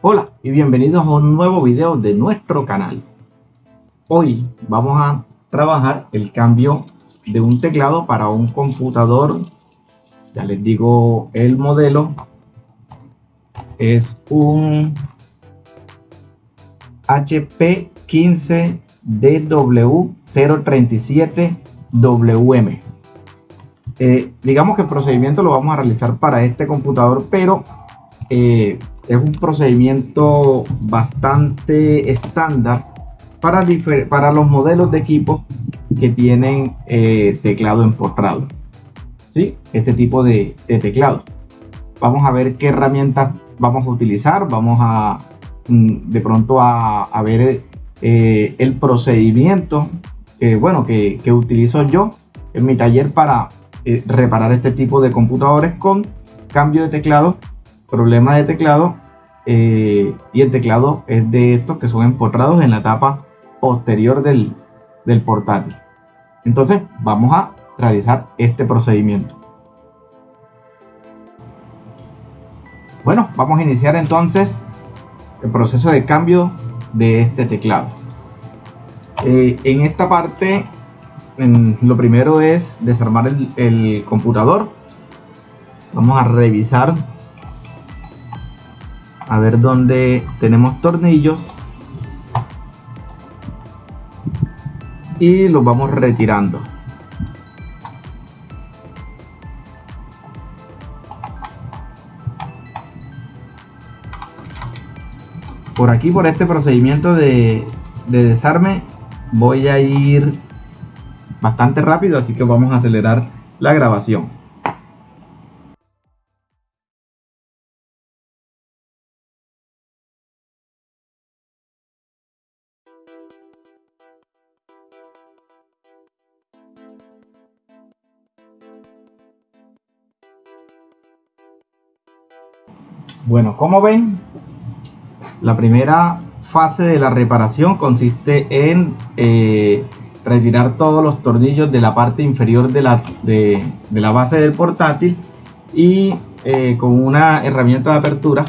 Hola y bienvenidos a un nuevo video de nuestro canal. Hoy vamos a trabajar el cambio de un teclado para un computador. Ya les digo el modelo. Es un HP 15DW037WM. Eh, digamos que el procedimiento lo vamos a realizar para este computador, pero eh, es un procedimiento bastante estándar para, para los modelos de equipo que tienen eh, teclado empotrado. ¿Sí? Este tipo de, teclado. Vamos a ver qué herramientas vamos a utilizar. Vamos a de pronto a, ver eh, el procedimiento que, bueno, que, utilizo yo en mi taller para eh, reparar este tipo de computadores con cambio de teclado problema de teclado eh, y el teclado es de estos que son empotrados en la tapa posterior del, del portátil. Entonces vamos a realizar este procedimiento. Bueno, vamos a iniciar entonces el proceso de cambio de este teclado. Eh, en esta parte, lo primero es desarmar el, el computador. Vamos a revisar a ver dónde tenemos tornillos y los vamos retirando por aquí por este procedimiento de, de desarme voy a ir bastante rápido así que vamos a acelerar la grabación. Bueno, como ven, la primera fase de la reparación consiste en eh, retirar todos los tornillos de la parte inferior de la, de, la base del portátil y eh, con una herramienta de apertura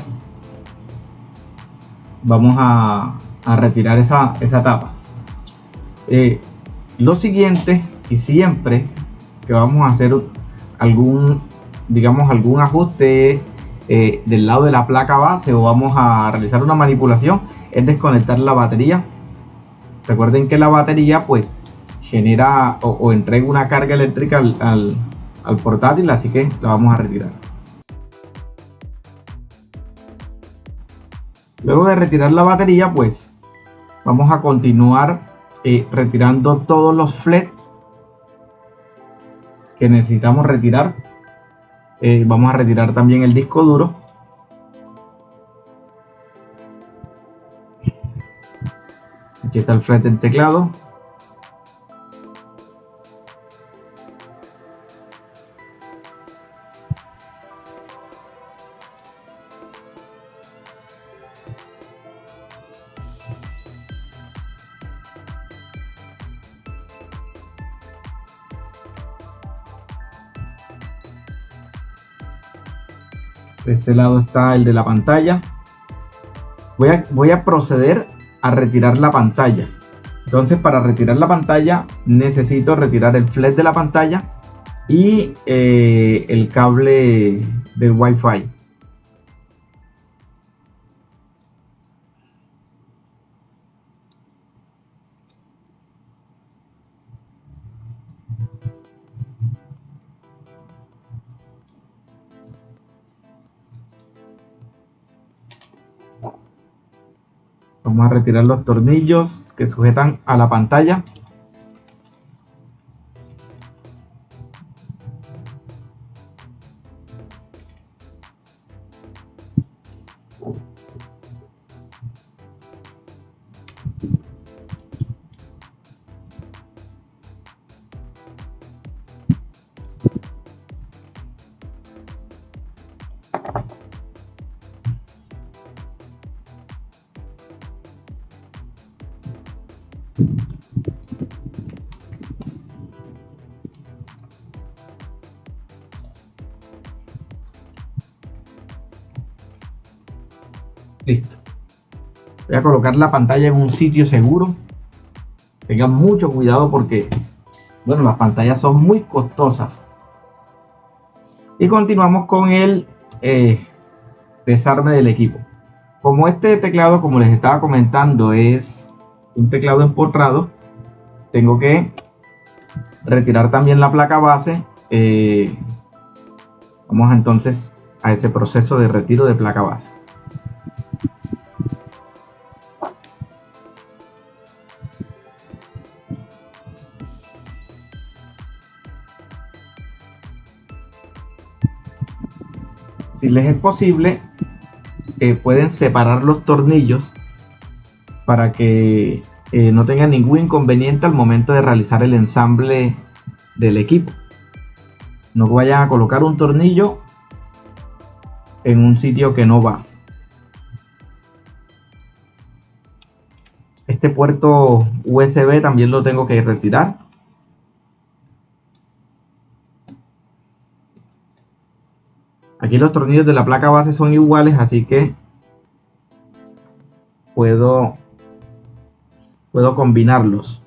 vamos a, retirar esa, esa tapa. Eh, lo siguiente y siempre que vamos a hacer algún digamos algún ajuste eh, del lado de la placa base o vamos a realizar una manipulación es desconectar la batería. Recuerden que la batería pues genera o, entrega una carga eléctrica al, portátil así que la vamos a retirar. Luego de retirar la batería pues vamos a continuar eh, retirando todos los flets que necesitamos retirar eh, vamos a retirar también el disco duro. Aquí está el frente del teclado de este lado está el de la pantalla. Voy a, proceder a retirar la pantalla. Entonces para retirar la pantalla necesito retirar el flash de la pantalla y eh, el cable del wifi A retirar los tornillos que sujetan a la pantalla. Listo. Voy a colocar la pantalla en un sitio seguro. Tengan mucho cuidado porque, bueno, las pantallas son muy costosas. Y continuamos con el eh, desarme del equipo. Como este teclado, como les estaba comentando, es un teclado empotrado, tengo que retirar también la placa base. Eh, vamos entonces a ese proceso de retiro de placa base. Les es posible, eh, pueden separar los tornillos para que eh, no tengan ningún inconveniente al momento de realizar el ensamble del equipo. No vayan a colocar un tornillo en un sitio que no va. Este puerto USB también lo tengo que retirar. Aquí los tornillos de la placa base son iguales, así que puedo, puedo combinarlos.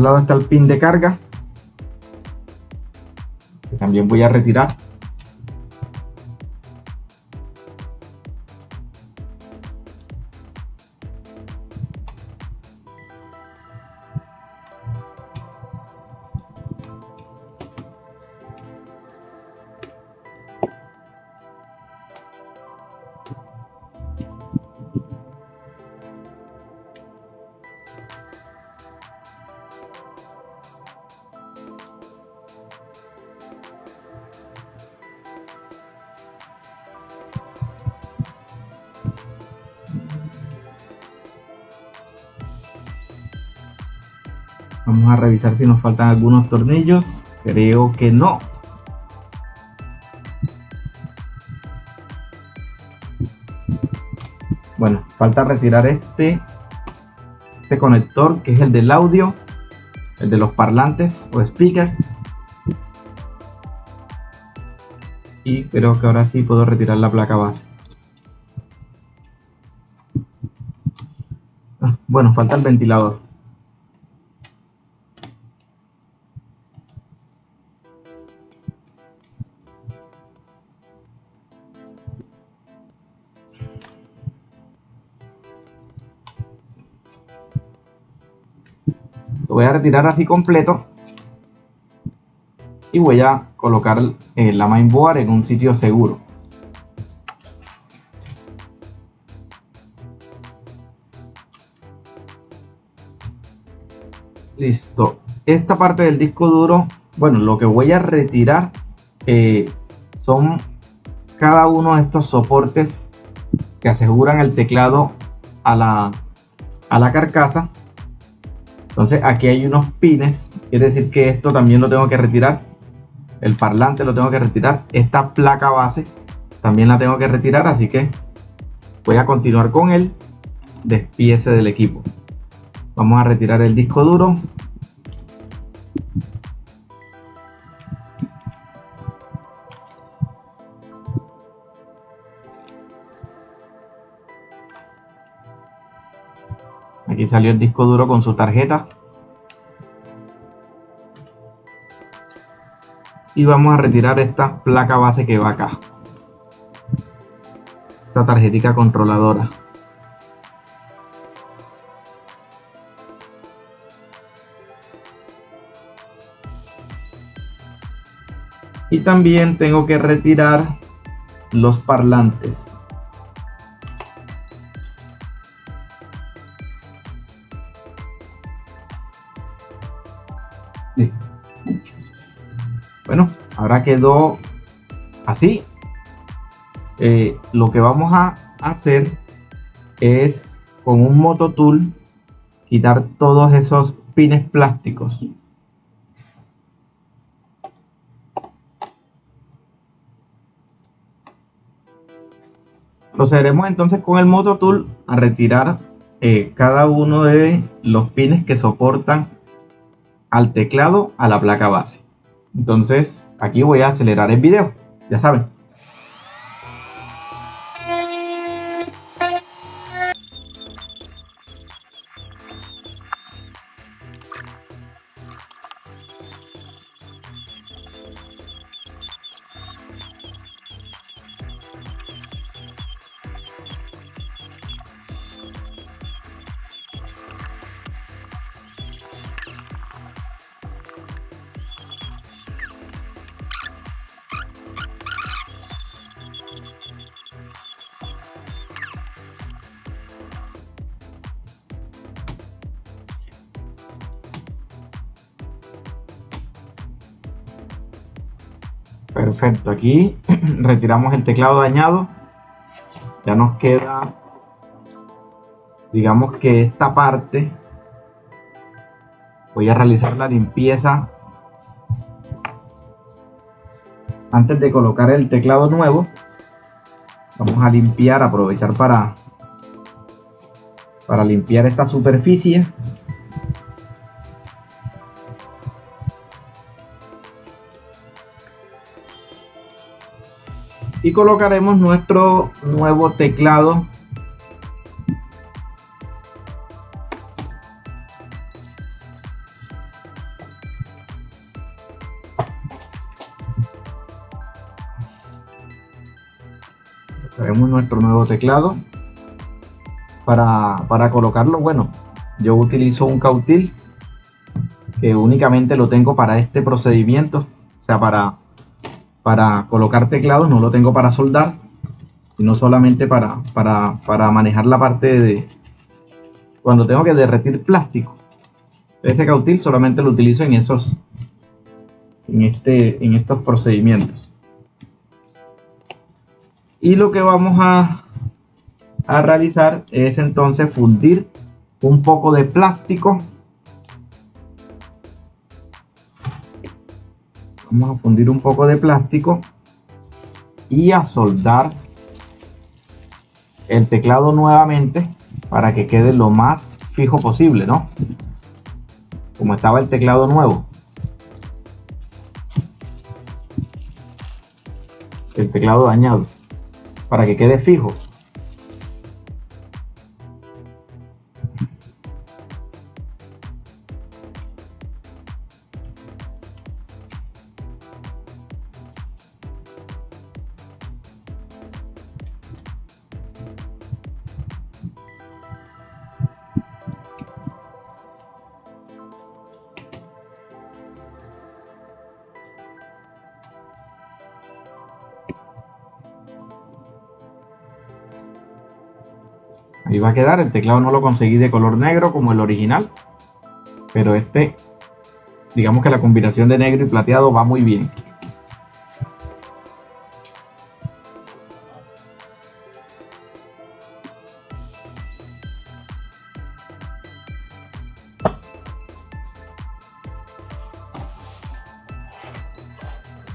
Este lado está el pin de carga. Que también voy a retirar. Vamos a revisar si nos faltan algunos tornillos. Creo que no. Bueno, falta retirar este, este conector que es el del audio, el de los parlantes o speaker. Y creo que ahora sí puedo retirar la placa base. Ah, bueno, falta el ventilador. Retirar así completo. Y voy a colocar eh, la mainboard en un sitio seguro. Listo. Esta parte del disco duro, bueno, lo que voy a retirar eh, son cada uno de estos soportes que aseguran el teclado a la, a la carcasa entonces aquí hay unos pines, quiere decir que esto también lo tengo que retirar. El parlante lo tengo que retirar. Esta placa base también la tengo que retirar, así que voy a continuar con el despiece del equipo. Vamos a retirar el disco duro. Aquí salió el disco duro con su tarjeta. Y vamos a retirar esta placa base que va acá. Esta tarjetita controladora. Y también tengo que retirar los parlantes. Bueno, ahora quedó así. Eh, lo que vamos a hacer es con un moto tool quitar todos esos pines plásticos Procederemos entonces con el Moto Tool a retirar eh, cada uno de los pines que soportan al teclado a la placa base. Entonces aquí voy a acelerar el video, ya saben. Perfecto, aquí retiramos el teclado dañado. Ya nos queda, digamos que esta parte, voy a realizar la limpieza antes de colocar el teclado nuevo. Vamos a limpiar, aprovechar para, para limpiar esta superficie y colocaremos nuestro nuevo teclado. Colocaremos nuestro nuevo teclado para, para colocarlo. Bueno yo utilizo un cautil que únicamente lo tengo para este procedimiento o sea para para colocar teclados, no lo tengo para soldar, sino solamente para, para, manejar la parte de cuando tengo que derretir plástico. Ese cautil solamente lo utilizo en esos en este en estos procedimientos. Y lo que vamos a, a realizar es entonces fundir un poco de plástico vamos a fundir un poco de plástico y a soldar el teclado nuevamente para que quede lo más fijo posible, ¿no? Como estaba el teclado nuevo. El teclado dañado. Para que quede fijo. Va a quedar, el teclado no lo conseguí de color negro como el original, pero este, digamos que la combinación de negro y plateado va muy bien.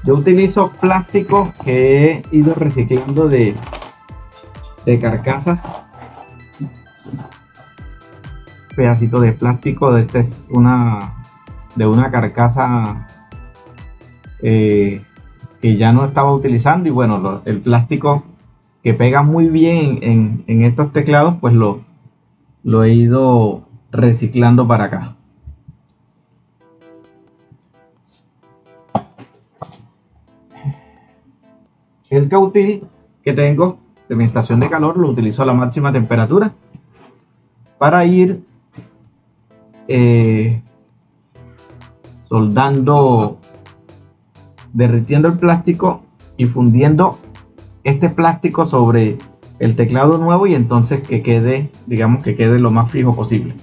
Yo utilizo plástico que he ido reciclando de, de carcasas pedacito de plástico de este es una de una carcasa eh, que ya no estaba utilizando y bueno el plástico que pega muy bien en, en estos teclados pues lo, lo he ido reciclando para acá. El cautil que tengo de mi estación de calor lo utilizo a la máxima temperatura para ir eh, soldando, derritiendo el plástico y fundiendo este plástico sobre el teclado nuevo y entonces que quede, digamos que quede lo más fijo posible.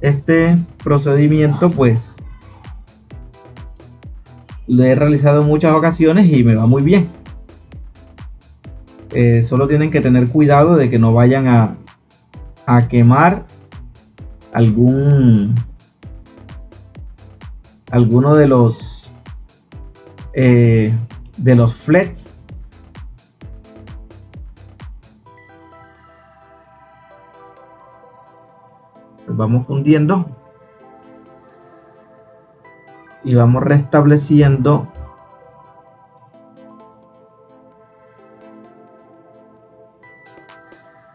Este procedimiento pues lo he realizado en muchas ocasiones y me va muy bien. Eh, solo tienen que tener cuidado de que no vayan a, a quemar algún alguno de los eh, de los flets. Vamos fundiendo y vamos restableciendo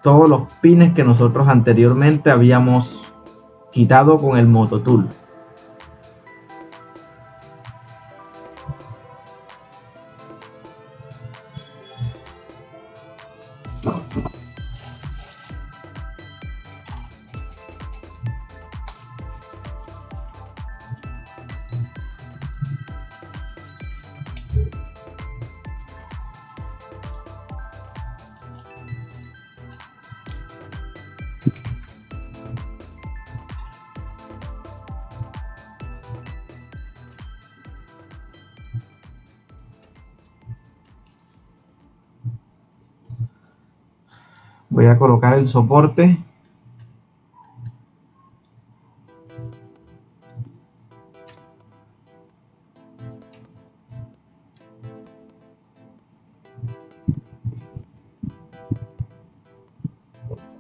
todos los pines que nosotros anteriormente habíamos quitado con el mototool. Voy a colocar el soporte.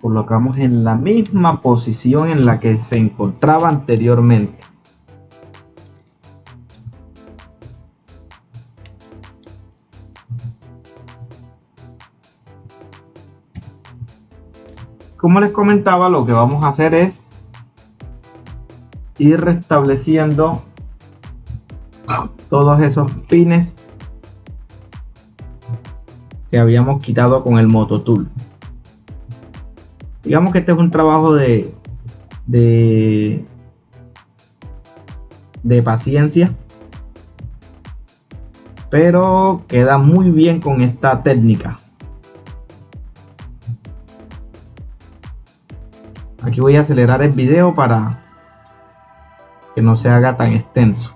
Colocamos en la misma posición en la que se encontraba anteriormente como les comentaba, lo que vamos a hacer es ir restableciendo todos esos pines que habíamos quitado con el Moto Tool. Digamos que este es un trabajo de, de paciencia, pero queda muy bien con esta técnica. Aquí voy a acelerar el video para que no se haga tan extenso.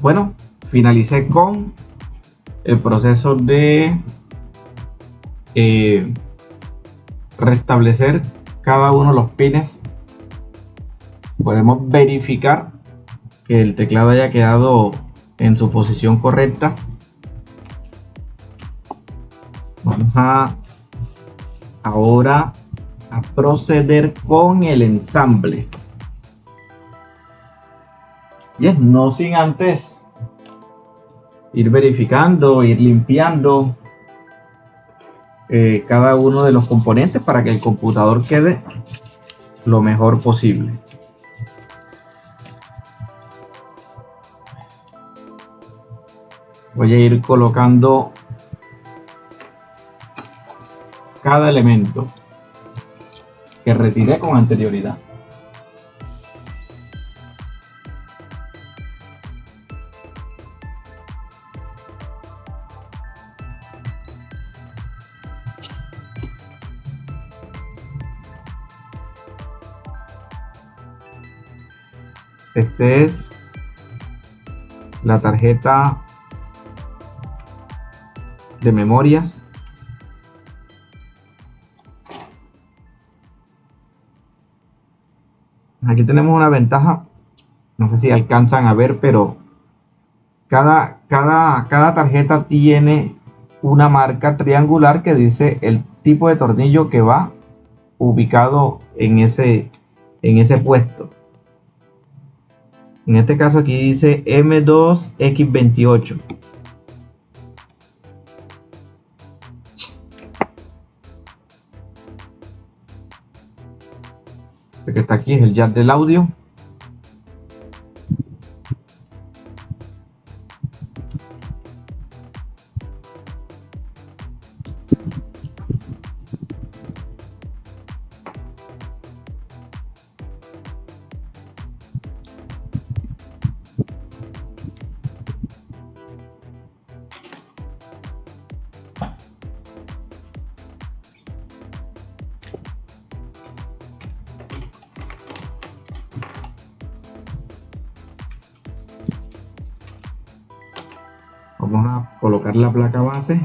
Bueno, finalicé con el proceso de eh, restablecer cada uno de los pines. Podemos verificar que el teclado haya quedado en su posición correcta. Vamos a ahora a proceder con el ensamble. Bien, no sin antes ir verificando, ir limpiando eh, cada uno de los componentes para que el computador quede lo mejor posible. Voy a ir colocando cada elemento que retiré con anterioridad. Este es la tarjeta de memorias. Aquí tenemos una ventaja, no sé si alcanzan a ver, pero cada, cada, cada tarjeta tiene una marca triangular que dice el tipo de tornillo que va ubicado en ese, en ese puesto. En este caso aquí dice M2X28. Este que está aquí es el jack del audio. Vamos a colocar la placa base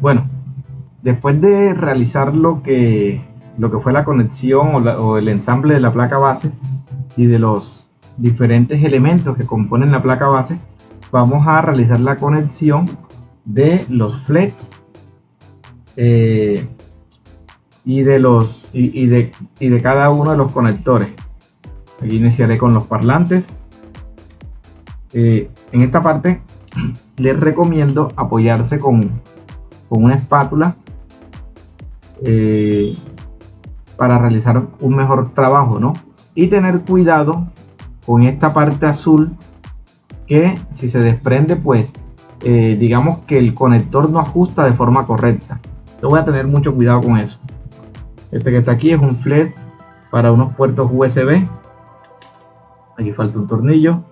Bueno, después de realizar lo que, lo que fue la conexión o, el ensamble de la placa base y de los diferentes elementos que componen la placa base, vamos a realizar la conexión de los flex eh, y de los y, de, y de cada uno de los conectores. Aquí iniciaré con los parlantes. Eh, en esta parte les recomiendo apoyarse con con una espátula eh, para realizar un mejor trabajo, ¿no? Y tener cuidado con esta parte azul que si se desprende, pues eh, digamos que el conector no ajusta de forma correcta. Yo voy a tener mucho cuidado con eso. Este que está aquí es un flex para unos puertos USB. Aquí falta un tornillo.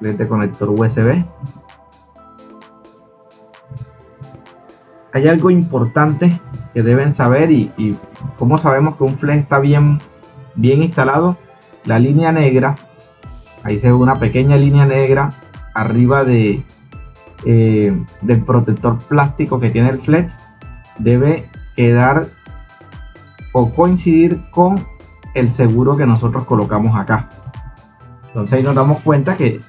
De conector USB. Hay algo importante que deben saber y, y cómo sabemos que un flex está bien, bien instalado. La línea negra, ahí se ve una pequeña línea negra arriba de, eh, del protector plástico que tiene el flex debe quedar o coincidir con el seguro que nosotros colocamos acá. Entonces ahí nos damos cuenta que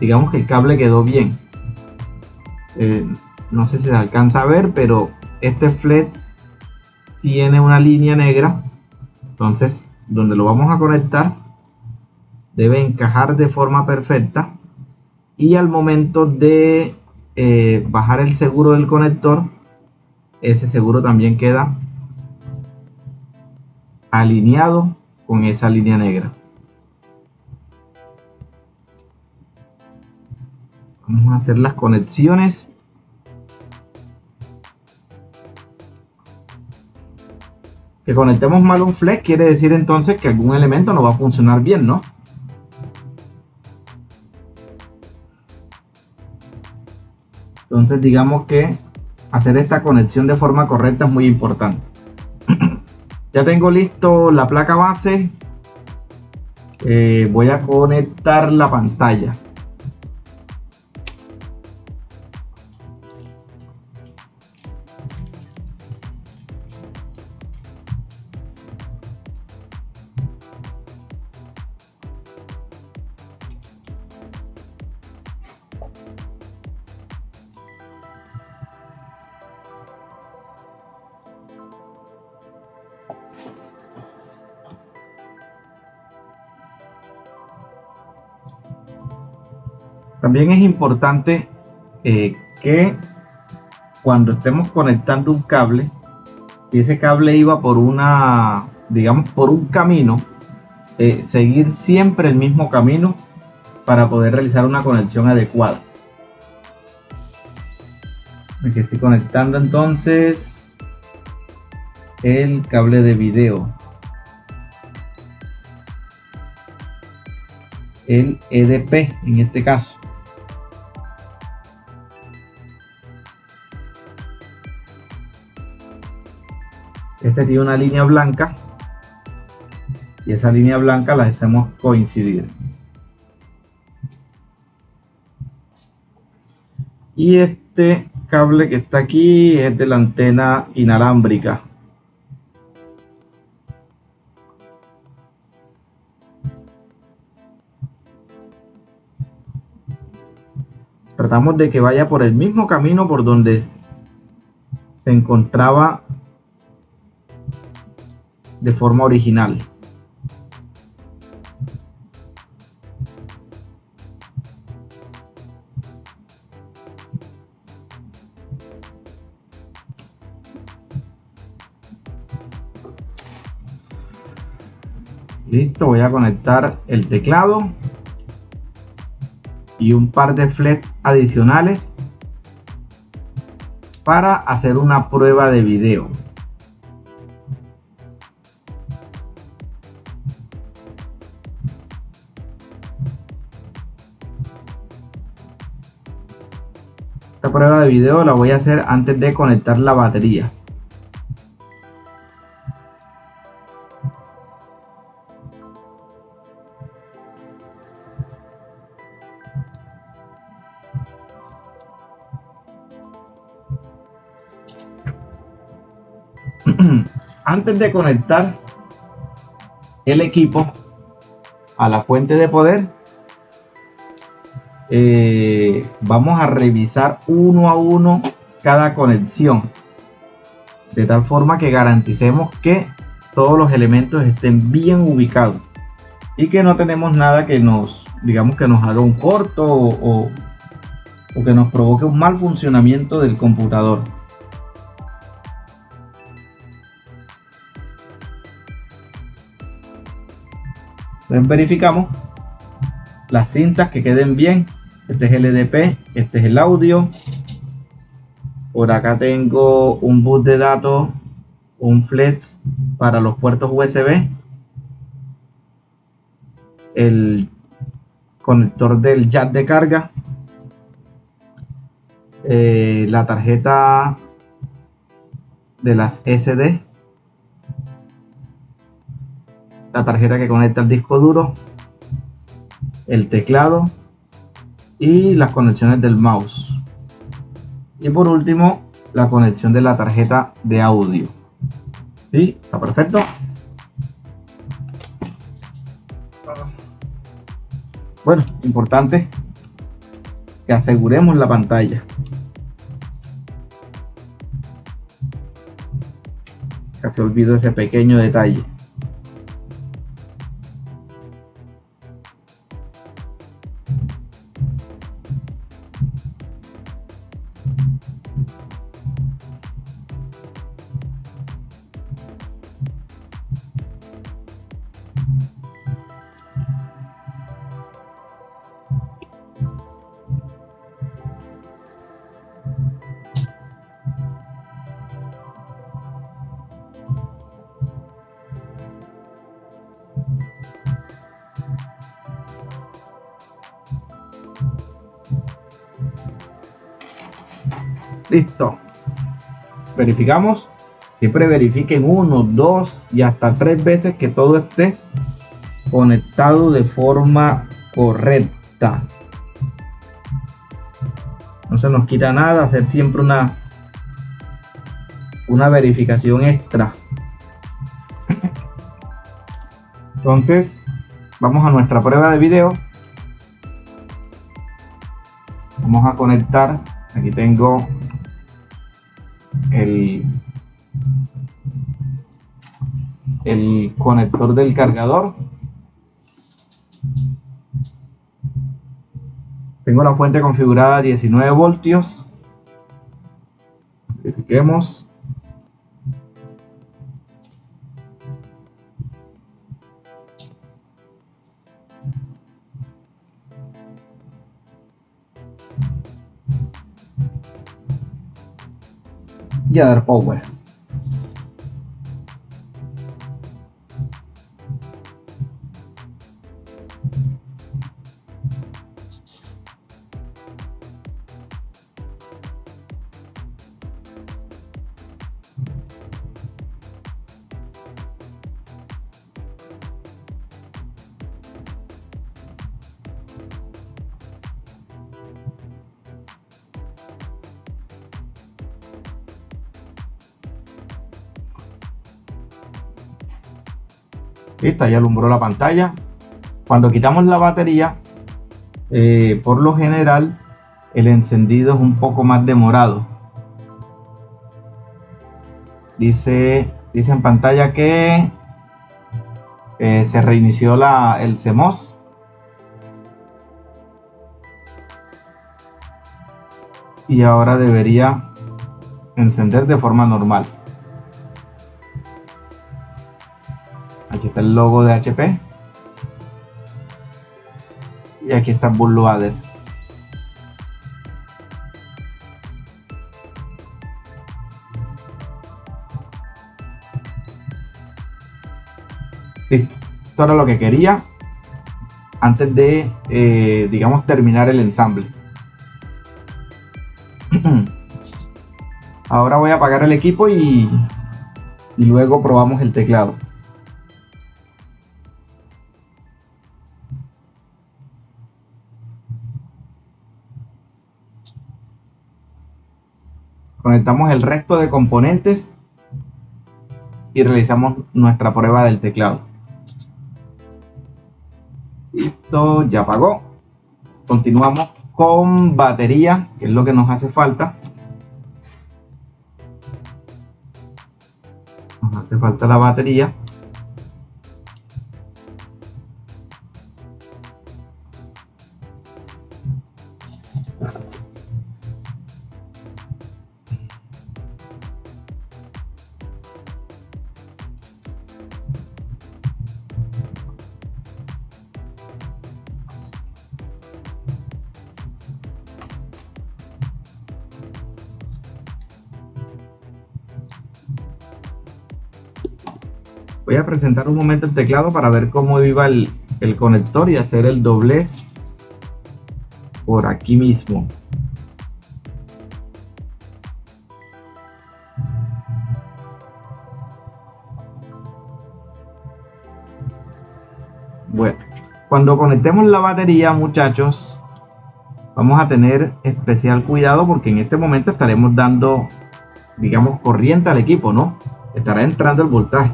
digamos que el cable quedó bien. Eh, no sé si se alcanza a ver, pero este flex tiene una línea negra. Entonces, donde lo vamos a conectar, debe encajar de forma perfecta. Y al momento de, eh, bajar el seguro del conector, ese seguro también queda alineado con esa línea negra. Vamos a hacer las conexiones. Que conectemos mal un flex quiere decir entonces que algún elemento no va a funcionar bien, ¿no? Entonces digamos que hacer esta conexión de forma correcta es muy importante. ya tengo listo la placa base. Eh, voy a conectar la pantalla. También es importante eh, que cuando estemos conectando un cable, si ese cable iba por una, digamos, por un camino, eh, seguir siempre el mismo camino para poder realizar una conexión adecuada. Aquí estoy conectando entonces el cable de video. El EDP en este caso. Este tiene una línea blanca y esa línea blanca la hacemos coincidir. Y este cable que está aquí es de la antena inalámbrica. Tratamos de que vaya por el mismo camino por donde se encontraba de forma original. Listo, voy a conectar el teclado y un par de flex adicionales para hacer una prueba de video. Video la voy a hacer antes de conectar la batería. antes de conectar el equipo a la fuente de poder eh, vamos a revisar uno a uno cada conexión de tal forma que garanticemos que todos los elementos estén bien ubicados y que no tenemos nada que nos digamos que nos haga un corto o, o que nos provoque un mal funcionamiento del computador. Entonces verificamos las cintas que queden bien este es el EDP, este es el audio. Por acá tengo un bus de datos, un flex para los puertos USB. El conector del jack de carga. Eh, la tarjeta de las SD. La tarjeta que conecta el disco duro. El teclado y las conexiones del mouse. Y por último, la conexión de la tarjeta de audio. ¿Sí? Está perfecto. Bueno, importante que aseguremos la pantalla. Casi olvido ese pequeño detalle. Verificamos. Siempre verifiquen uno, dos y hasta tres veces que todo esté conectado de forma correcta. No se nos quita nada hacer siempre una una verificación extra. Entonces, vamos a nuestra prueba de video. Vamos a conectar. Aquí tengo el, el conector del cargador. Tengo la fuente configurada a 19 voltios. Verifiquemos. Y a power. Listo, ya alumbró la pantalla. Cuando quitamos la batería, eh, por lo general, el encendido es un poco más demorado. Dice, dice en pantalla que eh, se reinició la, el CMOS. Y ahora debería encender de forma normal. Aquí está el logo de HP. Y aquí está Bullwater. Listo. Esto era lo que quería antes de, eh, digamos, terminar el ensamble. Ahora voy a apagar el equipo y, y luego probamos el teclado. Conectamos el resto de componentes y realizamos nuestra prueba del teclado. Listo, ya apagó. Continuamos con batería, que es lo que nos hace falta. Nos hace falta la batería. Presentar un momento el teclado para ver cómo iba el, el conector y hacer el doblez por aquí mismo. Bueno cuando conectemos la batería muchachos vamos a tener especial cuidado porque en este momento estaremos dando digamos corriente al equipo no estará entrando el voltaje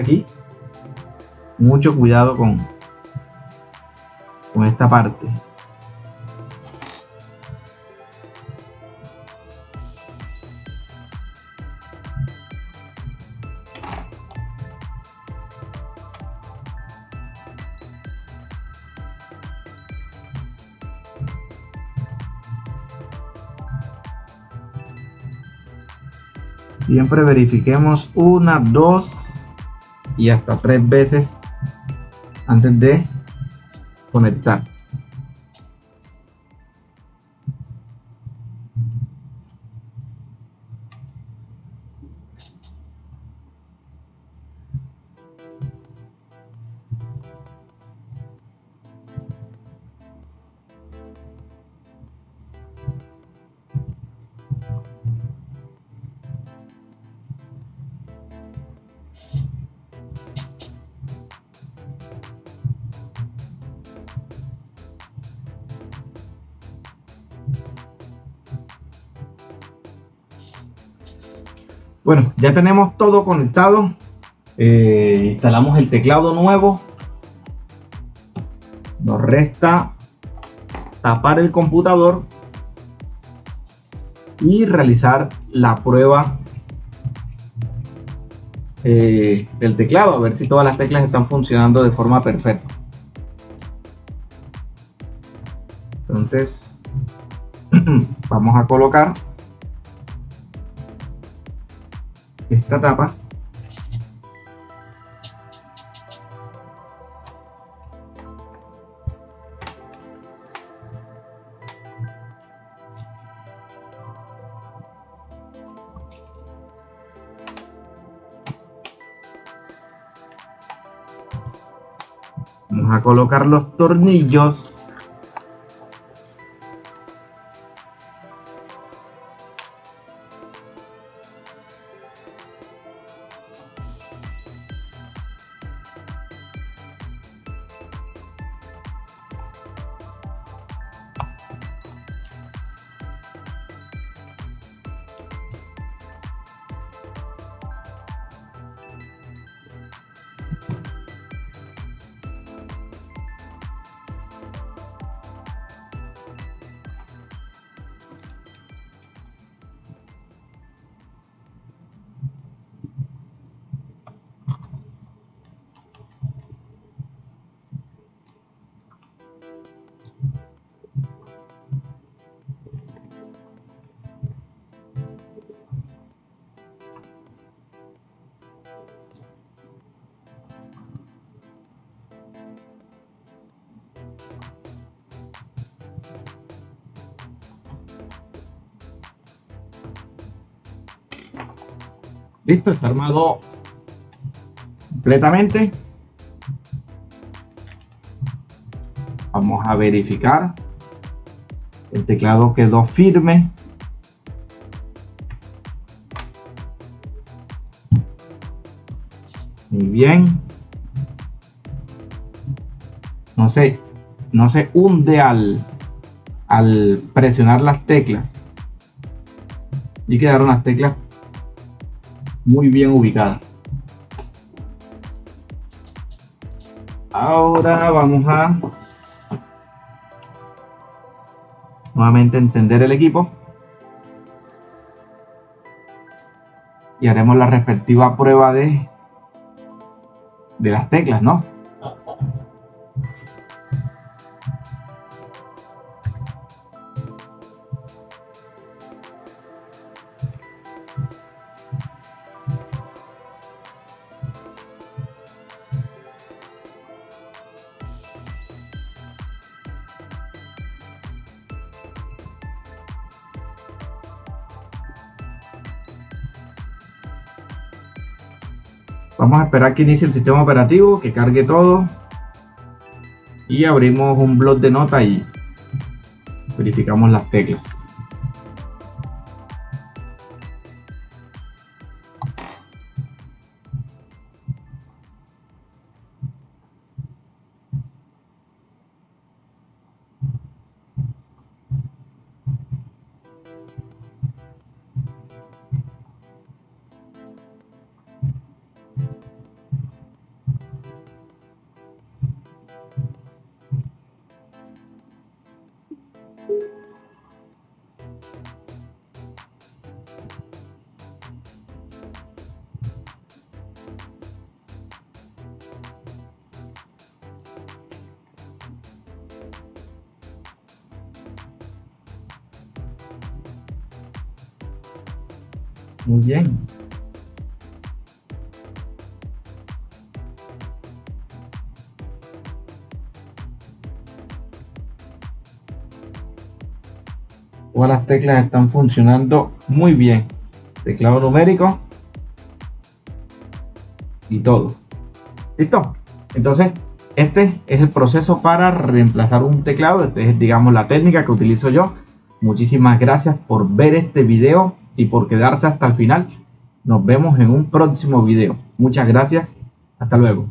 aquí, mucho cuidado con, con esta parte. Siempre verifiquemos una, dos y hasta tres veces antes de conectar. Bueno, ya tenemos todo conectado. Eh, instalamos el teclado nuevo. Nos resta tapar el computador y realizar la prueba eh, del teclado, a ver si todas las teclas están funcionando de forma perfecta. Entonces, vamos a colocar esta tapa. Vamos a colocar los tornillos Listo, está armado completamente. Vamos a verificar. El teclado quedó firme. Muy bien. No se, no se hunde al, al presionar las teclas. Y quedaron las teclas muy bien ubicada. Ahora vamos a nuevamente encender el equipo y haremos la respectiva prueba de, de las teclas, ¿no? Esperar que inicie el sistema operativo, que cargue todo. Y abrimos un blog de nota y verificamos las teclas. Muy bien. Todas las teclas están funcionando muy bien. Teclado numérico y todo. ¿Listo? Entonces, este es el proceso para reemplazar un teclado. Esta es, digamos, la técnica que utilizo yo. Muchísimas gracias por ver este video y por quedarse hasta el final. Nos vemos en un próximo video. Muchas gracias. Hasta luego.